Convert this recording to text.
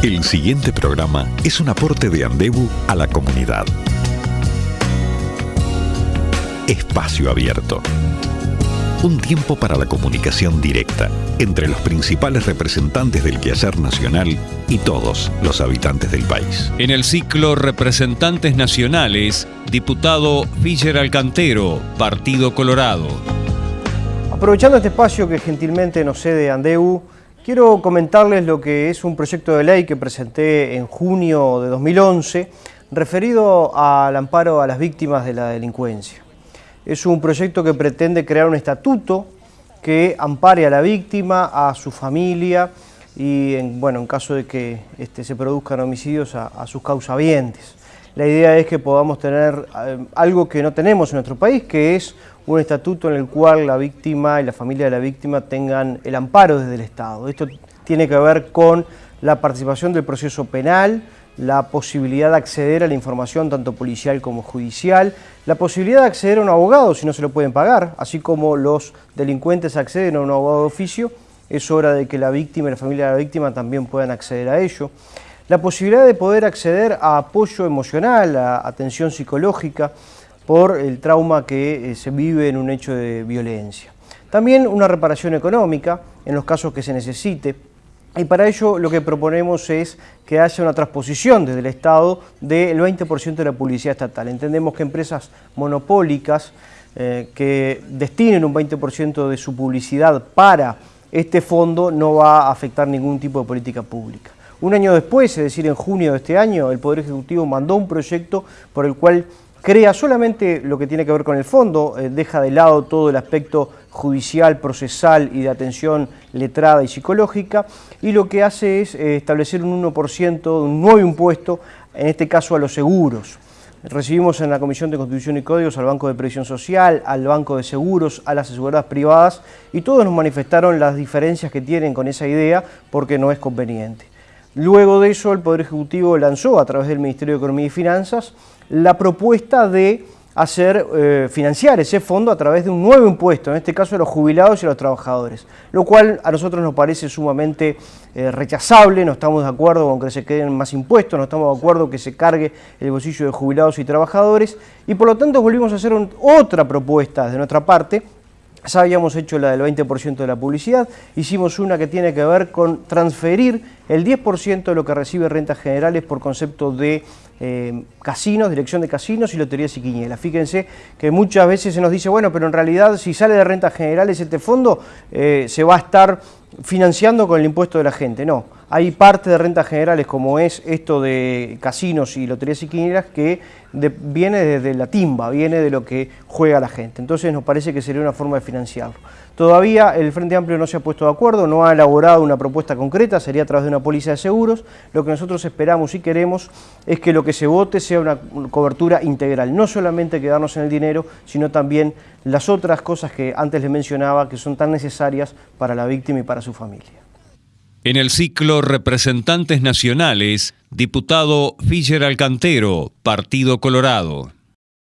El siguiente programa es un aporte de Andebu a la comunidad. Espacio Abierto. Un tiempo para la comunicación directa entre los principales representantes del quehacer nacional y todos los habitantes del país. En el ciclo Representantes Nacionales, diputado Fischer Alcantero, Partido Colorado. Aprovechando este espacio que gentilmente nos cede Andeu, Quiero comentarles lo que es un proyecto de ley que presenté en junio de 2011 referido al amparo a las víctimas de la delincuencia. Es un proyecto que pretende crear un estatuto que ampare a la víctima, a su familia y, en, bueno, en caso de que este, se produzcan homicidios, a, a sus causavientes. La idea es que podamos tener eh, algo que no tenemos en nuestro país, que es un estatuto en el cual la víctima y la familia de la víctima tengan el amparo desde el Estado. Esto tiene que ver con la participación del proceso penal, la posibilidad de acceder a la información tanto policial como judicial, la posibilidad de acceder a un abogado si no se lo pueden pagar, así como los delincuentes acceden a un abogado de oficio, es hora de que la víctima y la familia de la víctima también puedan acceder a ello. La posibilidad de poder acceder a apoyo emocional, a atención psicológica, por el trauma que eh, se vive en un hecho de violencia. También una reparación económica en los casos que se necesite, y para ello lo que proponemos es que haya una transposición desde el Estado del 20% de la publicidad estatal. Entendemos que empresas monopólicas eh, que destinen un 20% de su publicidad para este fondo no va a afectar ningún tipo de política pública. Un año después, es decir, en junio de este año, el Poder Ejecutivo mandó un proyecto por el cual crea solamente lo que tiene que ver con el fondo, eh, deja de lado todo el aspecto judicial, procesal y de atención letrada y psicológica, y lo que hace es eh, establecer un 1%, un nuevo impuesto, en este caso a los seguros. Recibimos en la Comisión de Constitución y Códigos al Banco de Previsión Social, al Banco de Seguros, a las aseguradoras privadas, y todos nos manifestaron las diferencias que tienen con esa idea porque no es conveniente. Luego de eso, el Poder Ejecutivo lanzó a través del Ministerio de Economía y Finanzas la propuesta de hacer eh, financiar ese fondo a través de un nuevo impuesto, en este caso a los jubilados y a los trabajadores, lo cual a nosotros nos parece sumamente eh, rechazable, no estamos de acuerdo con que se queden más impuestos, no estamos de acuerdo que se cargue el bolsillo de jubilados y trabajadores, y por lo tanto volvimos a hacer otra propuesta de nuestra parte, ya habíamos hecho la del 20% de la publicidad, hicimos una que tiene que ver con transferir el 10% de lo que recibe rentas generales por concepto de eh, casinos, dirección de casinos y loterías y quinielas. Fíjense que muchas veces se nos dice, bueno, pero en realidad si sale de rentas generales este fondo eh, se va a estar financiando con el impuesto de la gente. No, hay parte de rentas generales como es esto de casinos y loterías y quinielas que viene desde la timba, viene de lo que juega la gente. Entonces nos parece que sería una forma de financiarlo. Todavía el Frente Amplio no se ha puesto de acuerdo, no ha elaborado una propuesta concreta, sería a través de una póliza de seguros. Lo que nosotros esperamos y queremos es que lo que se vote sea una cobertura integral, no solamente quedarnos en el dinero, sino también las otras cosas que antes les mencionaba que son tan necesarias para la víctima y para su familia. En el ciclo Representantes Nacionales, diputado Fischer Alcantero, Partido Colorado.